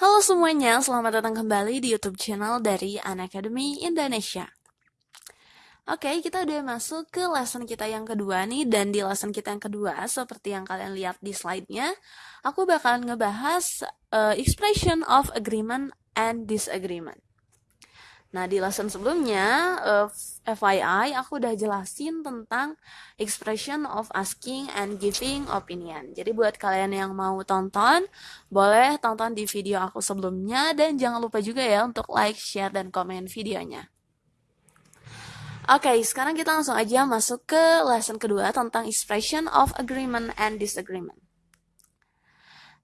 Halo semuanya, selamat datang kembali di YouTube channel dari Unacademy Indonesia. Oke, kita udah masuk ke lesson kita yang kedua nih, dan di lesson kita yang kedua, seperti yang kalian lihat di slide-nya, aku bakalan ngebahas uh, expression of agreement and disagreement. Nah, di lesson sebelumnya, uh, eh, FYI, aku udah jelasin tentang expression of asking and giving opinion. Jadi buat kalian yang mau tonton, boleh tonton di video aku sebelumnya, dan jangan lupa juga ya untuk like, share, dan komen videonya. Oke, okay, sekarang kita langsung aja masuk ke lesson kedua tentang expression of agreement and disagreement.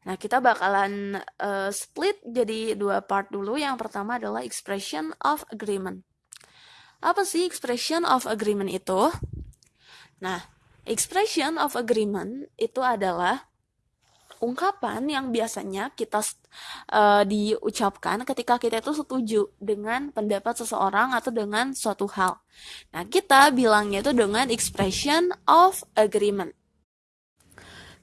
Nah, kita bakalan uh, split jadi dua part dulu. Yang pertama adalah expression of agreement. Apa sih expression of agreement itu? Nah, expression of agreement itu adalah ungkapan yang biasanya kita uh, diucapkan ketika kita itu setuju dengan pendapat seseorang atau dengan suatu hal. Nah, kita bilangnya itu dengan expression of agreement.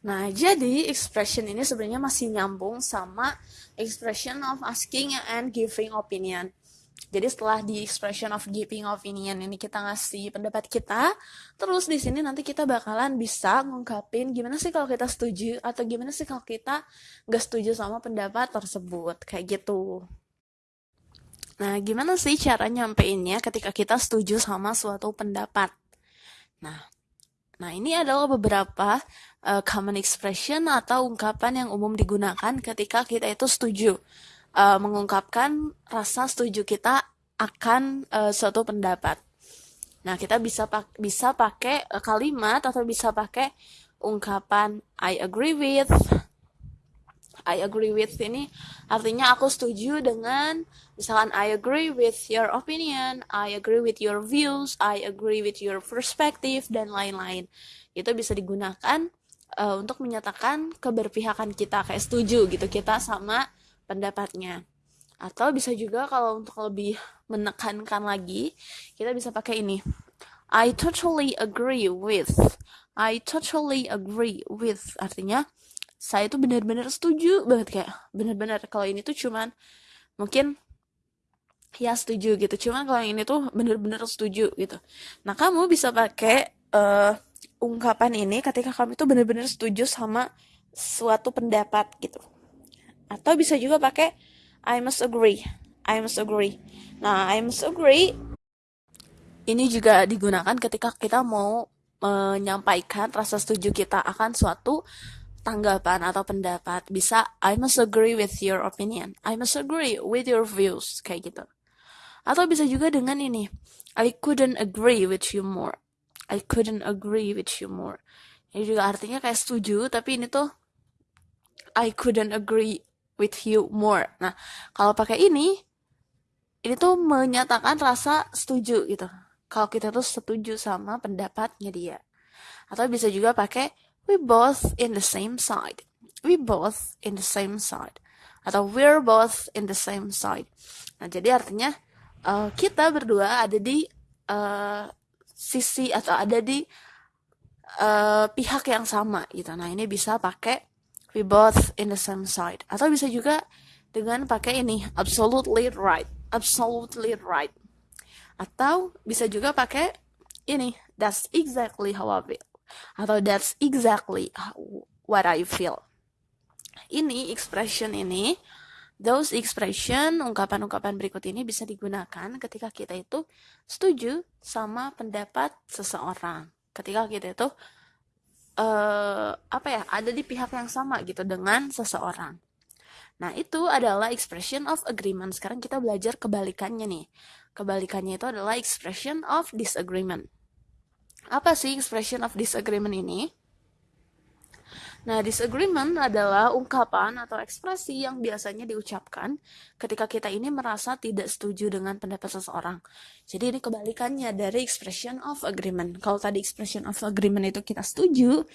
Nah, jadi expression ini sebenarnya masih nyambung sama expression of asking and giving opinion. Jadi setelah di expression of giving opinion ini kita ngasih pendapat kita, terus di sini nanti kita bakalan bisa ngungkapin gimana sih kalau kita setuju atau gimana sih kalau kita nggak setuju sama pendapat tersebut, kayak gitu. Nah, gimana sih cara nyampeinnya ketika kita setuju sama suatu pendapat? Nah, Nah, ini adalah beberapa uh, common expression atau ungkapan yang umum digunakan ketika kita itu setuju uh, mengungkapkan rasa setuju kita akan uh, suatu pendapat. Nah, kita bisa pak bisa pakai kalimat atau bisa pakai ungkapan I agree with I agree with ini artinya aku setuju dengan misalkan I agree with your opinion, I agree with your views, I agree with your perspective dan lain-lain. Itu bisa digunakan uh, untuk menyatakan keberpihakan kita kayak setuju gitu kita sama pendapatnya. Atau bisa juga kalau untuk lebih menekankan lagi, kita bisa pakai ini. I totally agree with. I totally agree with artinya saya tuh benar-benar setuju banget kayak benar-benar kalau ini tuh cuman mungkin ya setuju gitu cuman kalau yang ini tuh benar-benar setuju gitu nah kamu bisa pakai uh, ungkapan ini ketika kamu itu benar-benar setuju sama suatu pendapat gitu. Atau bisa juga pakai I must agree I must agree. Nah I must agree ini juga digunakan ketika kita mau menyampaikan rasa setuju kita akan suatu tanggapan atau pendapat. Bisa I must agree with your opinion I must agree with your views kayak gitu. Atau bisa juga dengan ini I couldn't agree with you more I couldn't agree with you more ini juga artinya kayak setuju tapi ini tuh I couldn't agree with you more nah kalau pakai ini ini tuh menyatakan rasa setuju gitu kalau kita tuh setuju sama pendapatnya dia atau bisa juga pakai we both in the same side. We both in the same side. Atau we're both in the same side. Nah, jadi artinya uh, kita berdua ada di uh, sisi atau ada di uh, pihak yang sama gitu. Nah, ini bisa pakai we both in the same side. Atau bisa juga dengan pakai ini absolutely right. Absolutely right. Atau bisa juga pakai ini that's exactly how I feel atau that's exactly what I feel. Ini expression ini, those expression, ungkapan-ungkapan berikut ini bisa digunakan ketika kita itu setuju sama pendapat seseorang. Ketika kita itu uh, apa ya, ada di pihak yang sama gitu dengan seseorang. Nah, itu adalah expression of agreement. Sekarang kita belajar kebalikannya nih. Kebalikannya itu adalah expression of disagreement. Apa sih expression of disagreement ini? Nah, disagreement adalah ungkapan atau ekspresi yang biasanya diucapkan ketika kita ini merasa tidak setuju dengan pendapat seseorang. Jadi ini kebalikannya dari expression of agreement. Kalau tadi expression of agreement itu kita setuju,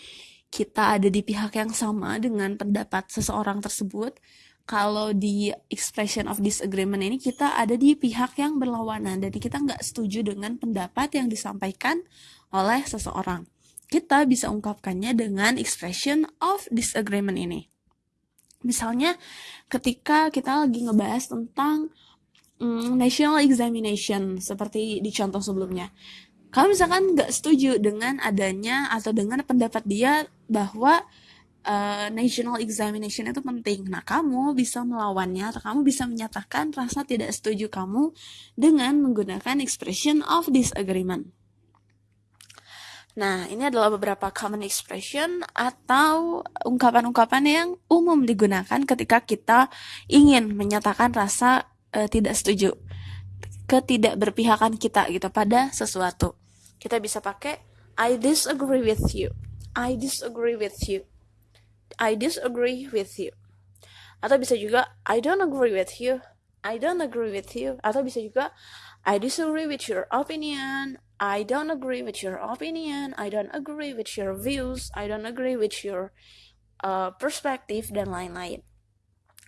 kita ada di pihak yang sama dengan pendapat seseorang tersebut. Kalau di expression of disagreement ini kita ada di pihak yang berlawanan. Jadi kita nggak setuju dengan pendapat yang disampaikan oleh seseorang. Kita bisa ungkapkannya dengan expression of disagreement ini. Misalnya ketika kita lagi ngebahas tentang mm, national examination seperti di contoh sebelumnya. Kalau misalkan nggak setuju dengan adanya atau dengan pendapat dia bahwa uh, national examination itu penting. Nah, kamu bisa melawannya atau kamu bisa menyatakan rasa tidak setuju kamu dengan menggunakan expression of disagreement. Nah, ini adalah beberapa common expression atau ungkapan-ungkapan yang umum digunakan ketika kita ingin menyatakan rasa uh, tidak setuju, ketidakberpihakan kita gitu pada sesuatu. Kita bisa pakai I disagree with you. I disagree with you. I disagree with you. Atau bisa juga I don't agree with you. I don't agree with you. Atau bisa juga I disagree with your opinion. I don't agree with your opinion. I don't agree with your views. I don't agree with your uh, perspective dan lain-lain.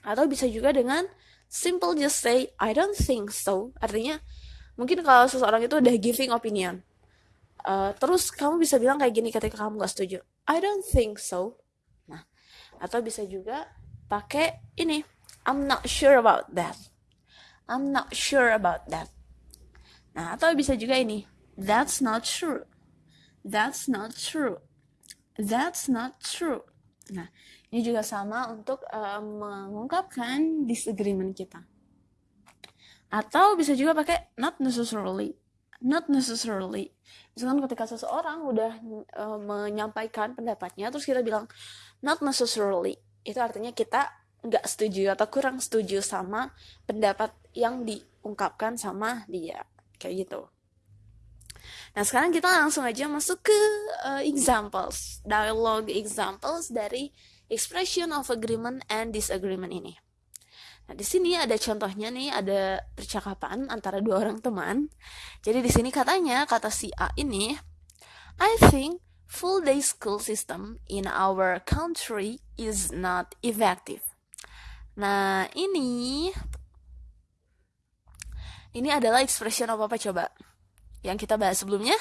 Atau bisa juga dengan simple just say I don't think so. Artinya mungkin kalau seseorang itu udah giving opinion. Uh, terus kamu bisa bilang kayak gini ketika kamu gak setuju. I don't think so. Nah, atau bisa juga pakai ini. I'm not sure about that. I'm not sure about that. Nah, atau bisa juga ini. That's not true. That's not true. That's not true. Nah, ini juga sama untuk uh, mengungkapkan disagreement kita. Atau bisa juga pakai not necessarily. Not necessarily. Misalkan ketika seseorang udah uh, menyampaikan pendapatnya, terus kita bilang not necessarily. Itu artinya kita nggak setuju atau kurang setuju sama pendapat yang diungkapkan sama dia. Kayak gitu. Nah, sekarang kita langsung aja masuk ke uh, examples, dialogue examples dari expression of agreement and disagreement ini. Nah, di sini ada contohnya nih, ada percakapan antara dua orang teman. Jadi di sini katanya kata si A ini, I think full day school system in our country is not effective. Nah, ini ini adalah expression apa apa coba? Yang kita bahas sebelumnya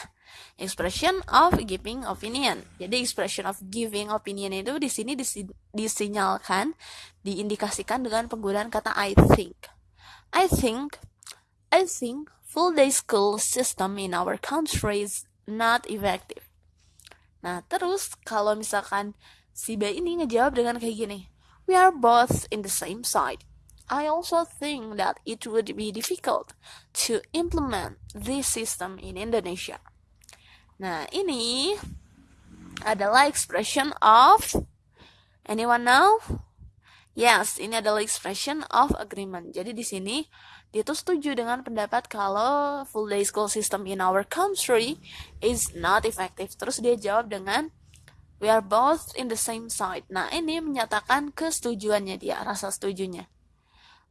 expression of giving opinion. Jadi expression of giving opinion itu di sini disi disinyalkan, diindikasikan dengan penggunaan kata I think. I think I think full day school system in our country is not effective. Nah, terus kalau misalkan si B ini ngejawab dengan kayak gini, we are both in the same side. I also think that it would be difficult to implement this system in Indonesia. Nah, ini adalah expression of anyone know? Yes, ini adalah expression of agreement. Jadi di sini dia tuh setuju dengan pendapat kalau full day school system in our country is not effective. Terus dia jawab dengan we are both in the same side. Nah, ini menyatakan kesetujuannya dia, rasa setujunya.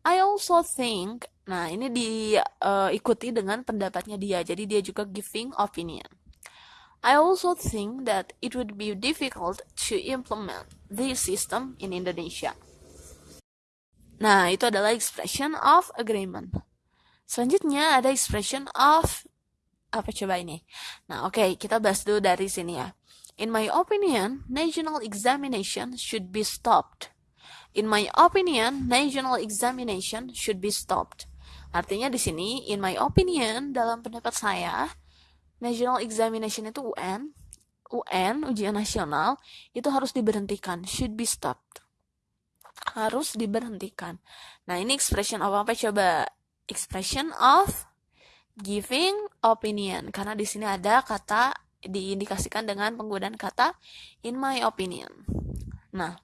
I also think, nah ini diikuti uh, dengan pendapatnya dia, jadi dia juga giving opinion. I also think that it would be difficult to implement this system in Indonesia. Nah, itu adalah expression of agreement. Selanjutnya ada expression of apa coba ini? Nah, oke, okay, kita bahas dulu dari sini ya. In my opinion, national examination should be stopped. In my opinion, national examination should be stopped. Artinya di sini, in my opinion, dalam pendapat saya, national examination itu UN, UN, ujian nasional, itu harus diberhentikan, should be stopped. Harus diberhentikan. Nah, ini expression of apa coba? Expression of giving opinion. Karena di sini ada kata diindikasikan dengan penggunaan kata in my opinion. Nah,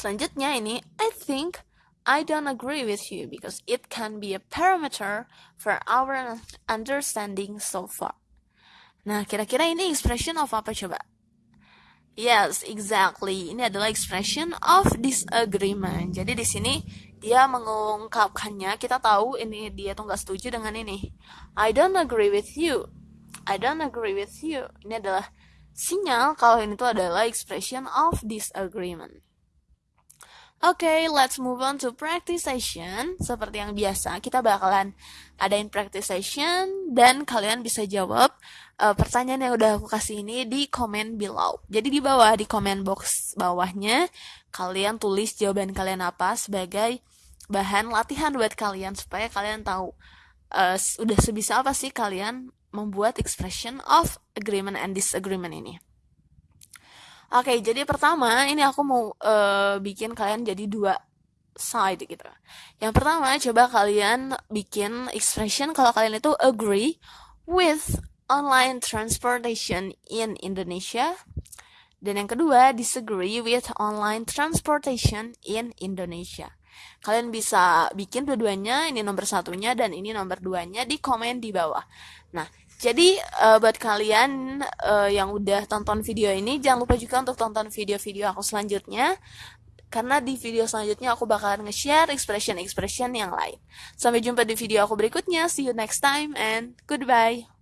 Selanjutnya ini, I think I don't agree with you because it can be a parameter for our understanding so far. Nah, kira-kira ini expression of apa coba? Yes, exactly. Ini adalah expression of disagreement. Jadi di sini dia mengungkapkannya. Kita tahu ini dia tuh nggak setuju dengan ini. I don't agree with you. I don't agree with you. Ini adalah sinyal kalau ini tuh adalah expression of disagreement. Oke, okay, let's move on to practice session. Seperti yang biasa, kita bakalan adain practice session dan kalian bisa jawab uh, pertanyaan yang udah aku kasih ini di komen below. Jadi di bawah di comment box bawahnya kalian tulis jawaban kalian apa sebagai bahan latihan buat kalian supaya kalian tahu uh, udah sebisa apa sih kalian membuat expression of agreement and disagreement ini. Oke, jadi pertama ini aku mau uh, bikin kalian jadi dua side gitu. Yang pertama coba kalian bikin expression kalau kalian itu agree with online transportation in Indonesia. Dan yang kedua disagree with online transportation in Indonesia. Kalian bisa bikin dua-duanya, ini nomor satunya dan ini nomor duanya di komen di bawah. Nah, jadi uh, buat kalian uh, yang udah tonton video ini jangan lupa juga untuk tonton video-video aku selanjutnya karena di video selanjutnya aku bakalan nge-share expression-expression yang lain. Sampai jumpa di video aku berikutnya. See you next time and goodbye.